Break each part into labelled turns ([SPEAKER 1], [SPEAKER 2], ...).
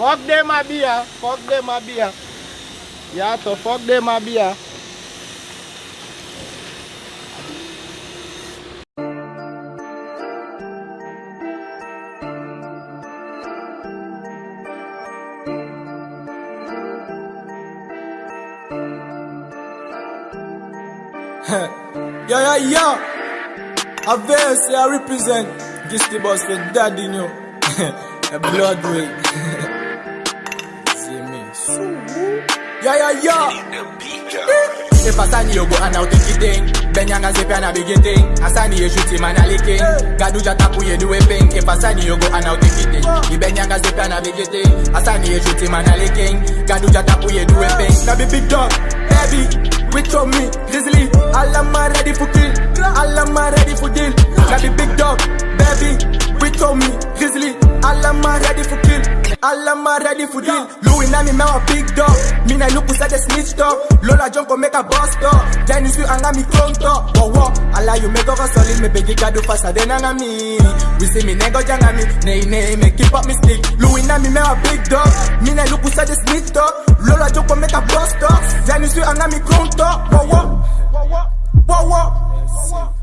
[SPEAKER 1] Fuck them a beer. Fuck them a beer. Yeah, so fuck them a beer.
[SPEAKER 2] Yo, yo, yo. I veil say I represent. Gisty boss for daddy, you know. A blood ring. Yo, yo, yo. If Asani you go and now take it thing Benyanga zepe and a big thing Asani you shoot him and a licking Gadu jatapu you do a thing. If Asani you go and now take it thing The Benyanga zepe and a big thing Asani you shoot him and a licking Gadu jatapu you do a thing. Now be big dog, baby With me, grizzly. All of my ready for kill. All of my ready for deal. Be big dog, baby With me, grizzly. All of my ready for kill All of my ready for deal Louis na me, me a big dog. Me na look beside the snitch dog. Lola go make a bust dog. Jenny sweet anga me clone dog Wow wow Alla you make over solid. Me begi gadu faster than anga me We see me nego janga me Nay nay me keep up me stick. Louis na me, me a big dog. Me na look beside the snitch dog. Lola go make a bust dog. Jenny sweet anga clone dog Wow wow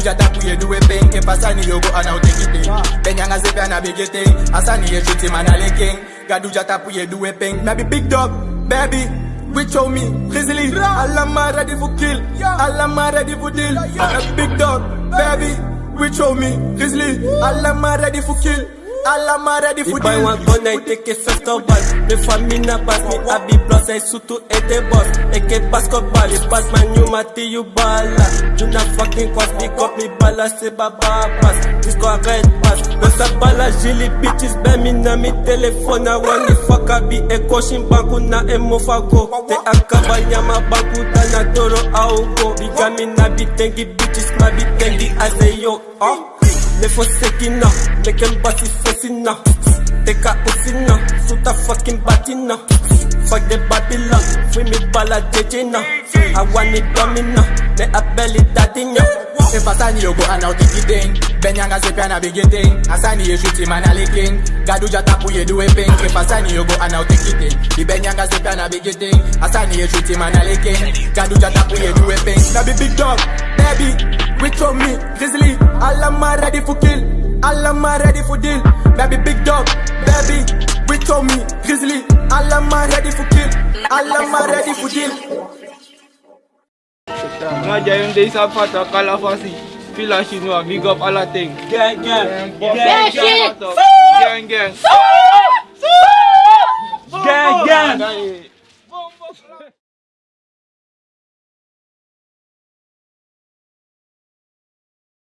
[SPEAKER 2] jatapu you do a thing. If Asani you go and now take it thing Benyanga zipi and a big thing Asani you shoot him and a licking Gadu jatapu you do a thing. Maybe big dog, baby. We show me, grizzly. Of ready for kill. Of ready for deal. A big dog, baby. We show me, grizzly. Of ready for kill. Of ready for
[SPEAKER 3] If I
[SPEAKER 2] deal.
[SPEAKER 3] want gun, I take a festival Me family na pass me, I be plus, I suit to a the boss Eke basketball, you pass my new mati, you bala. You na fucking cross, pick up me bala, say baba pass This go red pass No sa bala, jili bitches, be me na mi telephone I want the fuck, I be a caution banku na emo fago. Te akaba nyama banku, dana toro augo Biga mi na bi tengi bitches, ma bi tengi as a yo, oh. Ne fosekina, make em basi fosina Teka usina, suta fucking batina. Fuck the Babylon, free me bala jejina. I want it domina, ne a belly dadina.
[SPEAKER 2] If Asani you go and now take it thing Benyanga zipi and a big thing Asani you shoot him and a licking. Gadu jatapu you do a thing If Asani you go and now take it thing The Benyanga zipi and a big thing Asani you shoot him and a licking. Gadu jatapu you do a thing Now be big dog, baby With me, grizzly. All my ready for kill All my ready for deal. Baby big dog, baby With me, grizzly All of my ready for kill All of my ready for deal
[SPEAKER 1] Ngaja yung day sa pata kalafasi. Fila Shinwa, big up ala ting.
[SPEAKER 3] Gang, gang,
[SPEAKER 1] Gang, gang. Gang, gang.
[SPEAKER 3] gang, gang
[SPEAKER 1] Gang.